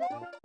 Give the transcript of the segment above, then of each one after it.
you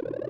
you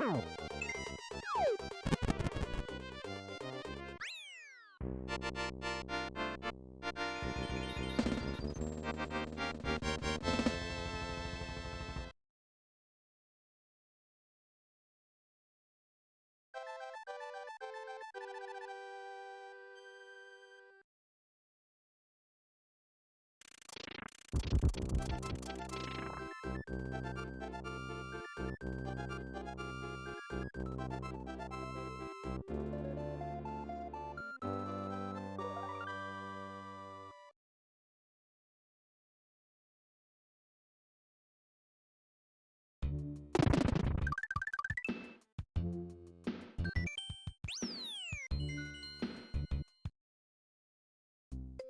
You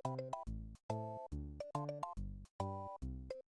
you